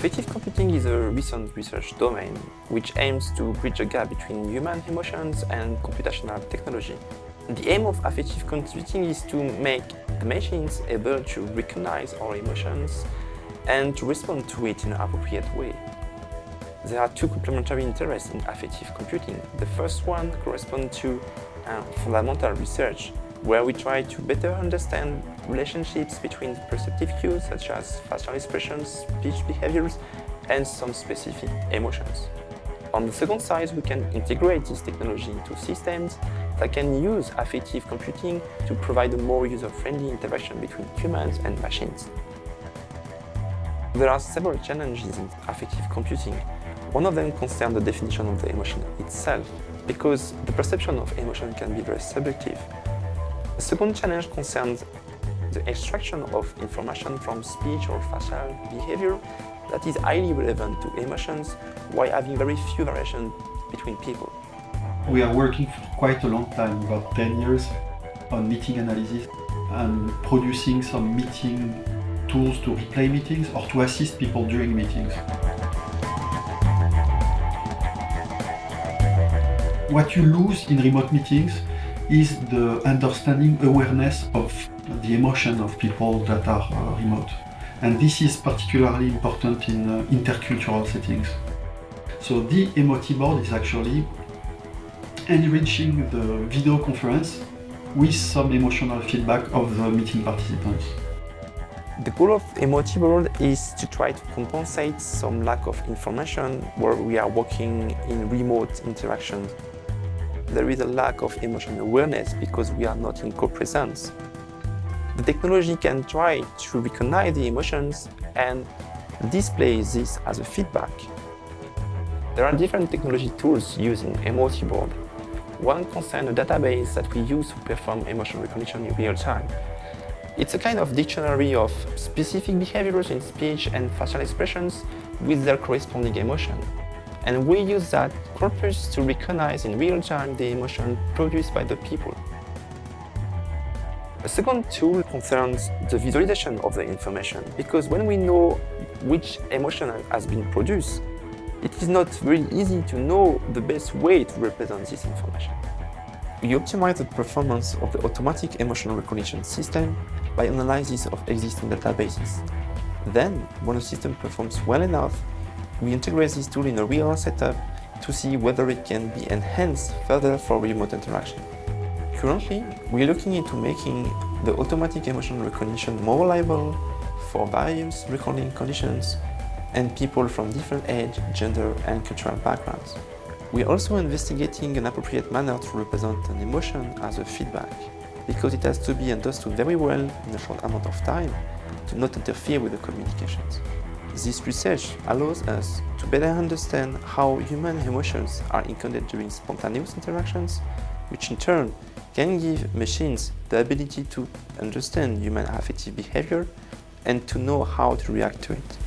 Affective computing is a recent research domain which aims to bridge the gap between human emotions and computational technology. The aim of affective computing is to make the machines able to recognize our emotions and to respond to it in an appropriate way. There are two complementary interests in affective computing. The first one corresponds to uh, fundamental research, where we try to better understand relationships between perceptive cues such as facial expressions, speech behaviors, and some specific emotions. On the second side, we can integrate this technology into systems that can use affective computing to provide a more user-friendly interaction between humans and machines. There are several challenges in affective computing. One of them concerns the definition of the emotion itself, because the perception of emotion can be very subjective. The second challenge concerns the extraction of information from speech or facial behavior that is highly relevant to emotions while having very few variations between people. We are working for quite a long time, about 10 years, on meeting analysis and producing some meeting tools to replay meetings or to assist people during meetings. What you lose in remote meetings is the understanding, awareness of the emotion of people that are uh, remote. And this is particularly important in uh, intercultural settings. So the EmotiBoard is actually enriching the video conference with some emotional feedback of the meeting participants. The goal of EmotiBoard is to try to compensate some lack of information where we are working in remote interactions there is a lack of emotional awareness because we are not in co-presence. The technology can try to recognize the emotions and display this as a feedback. There are different technology tools used in Board. One concerns a database that we use to perform emotion recognition in real time. It's a kind of dictionary of specific behaviors in speech and facial expressions with their corresponding emotion and we use that corpus to recognize in real time the emotion produced by the people. A second tool concerns the visualization of the information, because when we know which emotion has been produced, it is not very easy to know the best way to represent this information. We optimize the performance of the automatic emotional recognition system by analysis of existing databases. Then, when a system performs well enough, we integrate this tool in a real setup to see whether it can be enhanced further for remote interaction. Currently, we're looking into making the automatic emotion recognition more reliable for various recording conditions and people from different age, gender and cultural backgrounds. We're also investigating an appropriate manner to represent an emotion as a feedback, because it has to be understood very well in a short amount of time to not interfere with the communications. This research allows us to better understand how human emotions are encoded during spontaneous interactions, which in turn can give machines the ability to understand human affective behavior and to know how to react to it.